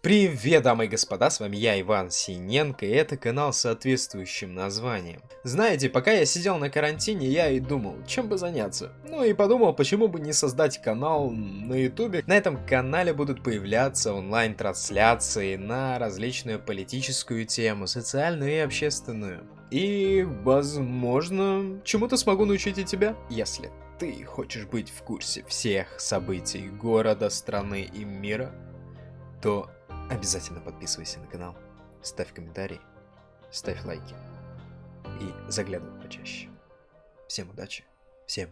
Привет, дамы и господа, с вами я, Иван Синенко, и это канал с соответствующим названием. Знаете, пока я сидел на карантине, я и думал, чем бы заняться. Ну и подумал, почему бы не создать канал на ютубе. На этом канале будут появляться онлайн-трансляции на различную политическую тему, социальную и общественную. И, возможно, чему-то смогу научить и тебя, если ты хочешь быть в курсе всех событий города, страны и мира, то обязательно подписывайся на канал, ставь комментарии, ставь лайки и заглядывай почаще. Всем удачи, всем